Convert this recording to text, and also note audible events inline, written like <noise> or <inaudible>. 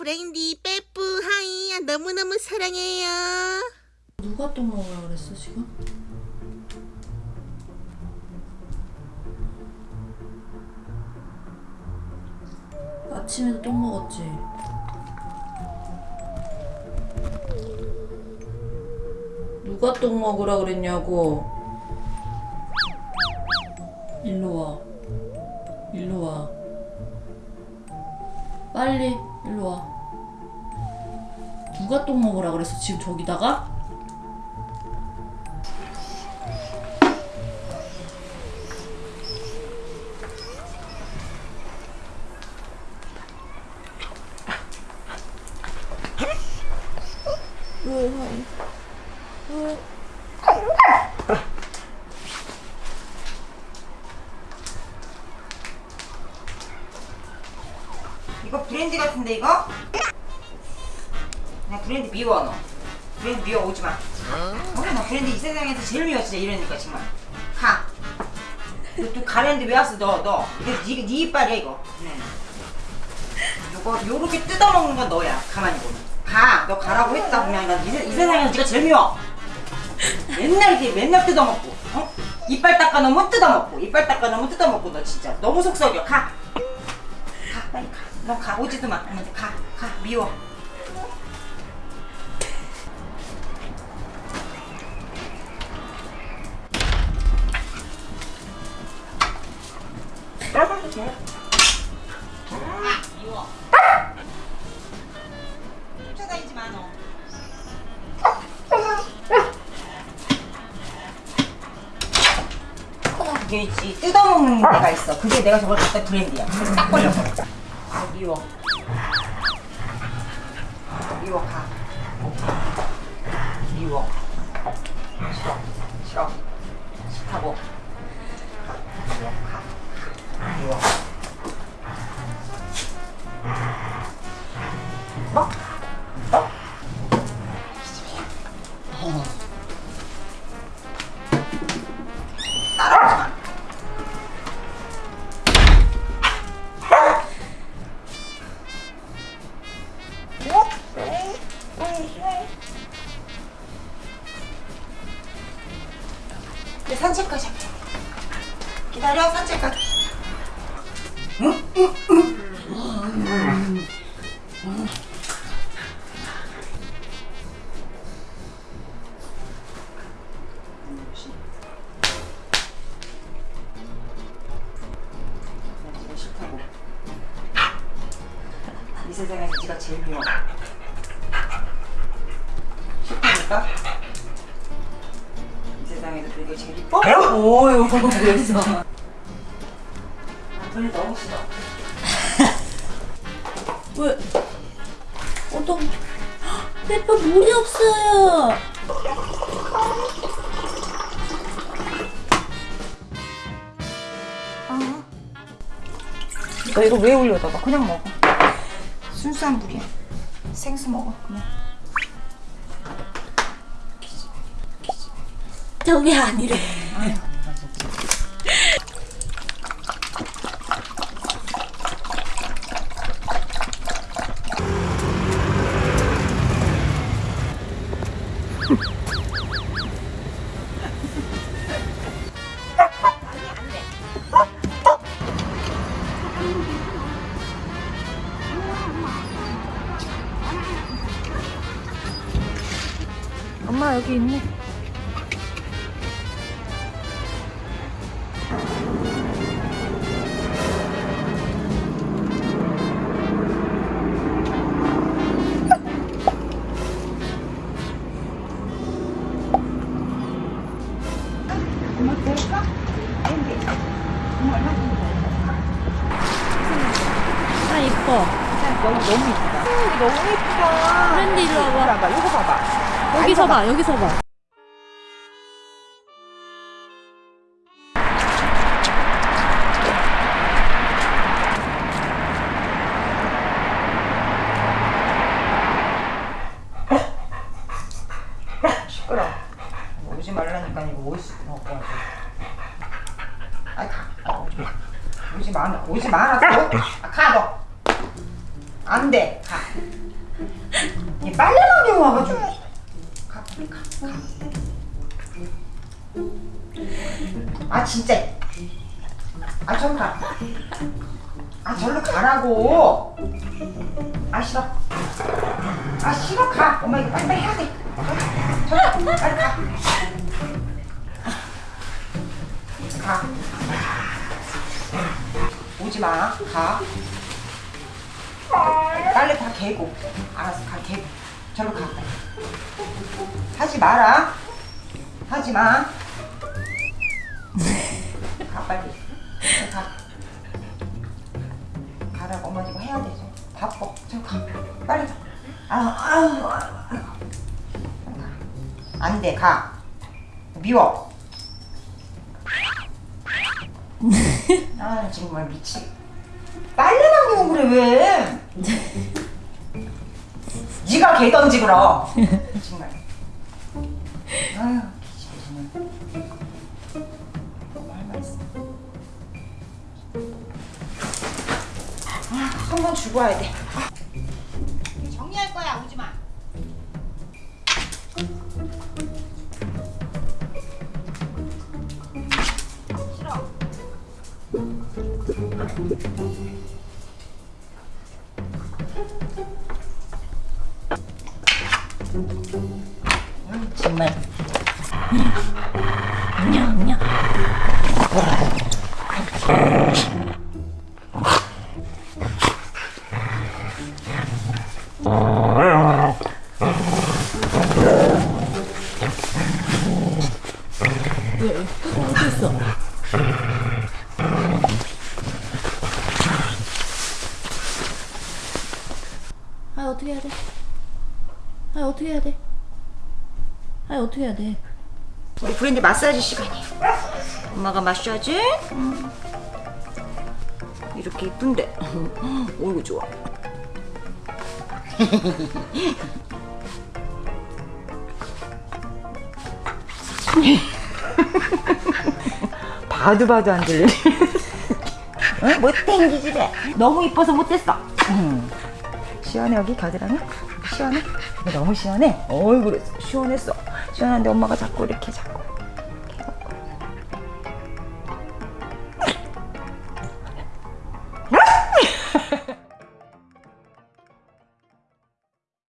프렌디 빼뿌 하이 너무너무 사랑해요 누가 똥 먹으라 그랬어 지금? 아침에도 똥 먹었지? 누가 똥 먹으라 그랬냐고 일로 와 빨리 일로 와 누가 똥 먹으라 그랬어 지금 저기다가? 왜 왜 이거 브랜드 같은데 이거? 나 브랜드 미워 너. 브랜드 미워 오지마. 어? 나 브랜드 이 세상에서 제일 미워 진짜 이러니까 정말. 가. 너또 가랜드 왜 왔어 너 너. 이거 네, 네 이빨이야 이거. 네. 요거 요렇게 뜯어먹는 건 너야 가만히 보면. 가 너 가라고 했다 그냥. 난 이 이 세상에서 네가 제일 미워. 맨날 이렇게 맨날 뜯어먹고 어? 이빨 닦아놓으면 뜯어먹고 이빨 닦아놓으면 뜯어먹고 너 진짜. 너무 속썩여. 가가 빨리 가 너 가 오지도 마 가만 가가 미워 따뜻해 돼 아, 미워 쫓아다니지 뜯어먹는 데가 있어 그게 내가 저걸 갖다 브랜드야 딱 걸려서 아, 미워 미워 가. 미워 싫어 싫어. 싫다고. 가 미워 가. 미워 산책 가자. 기다려 산책 가. 네가 싫다고. 이 세상에서 네가 제일 미워. 싫다니까? 네가 제일 이뻐? 오유 그랬어 둘이 너무 싫어. <laughs> 왜 어떤 <gasps> 페퍼 물이 없어요 너 이거 왜 올려다 봐 그냥 먹어. 순수한 물이야. 생수 먹어 그냥. 저게 아니래. 엄마 여기 있네 아 이뻐 너무 너무 이쁘다. 너무 이쁘다. 브랜드 일로 와봐 이거 봐봐. 여기서 봐 여기서 봐 시끄러. 오지 말라니까 이거 올 수. 어, 어. 오지 마. 오지 말았어. 가너. 안돼. 가. 빨래방에 와가지고. 가, 가, 가. 아 진짜. 아 저리 가아 절로 가라고. 아 싫어. 아 싫어. 가. 엄마 이거 빨리빨리 해야 돼. 저리 빨리 가. 마. 가. 빨리 다 개고. 알았어 가 개고. 절로 가. 하지 마라. 하지 마. 가 빨리. 가. 가라고 엄마 지금 해야 되죠. 바빠. 저 가. 빨리 가. 아우 아우 아우. 안 돼. 가. 미워. 아 정말 미치. 빨래만 개고 그래 왜? 네가 개 던지 그럼. 정말. 아유. 아, 한번 주고 와야 돼. 정말. 어디 있어? 아 어떻게 해야 돼? 아 어떻게 해야 돼? 아 어떻게 해야 돼? 우리 브랜드 마사지 시간이에요. 엄마가 마사지. 음. 이렇게 이쁜데. 어이구 좋아. <laughs> 봐도 봐도 안 들려. 응? 못 땡기지 래. 너무 이뻐서 못했어. 음. 시원해 여기 겨드랑이? 시원해? 너무 시원해? 그랬어. 시원했어. 시원한데 엄마가 자꾸 이렇게 자꾸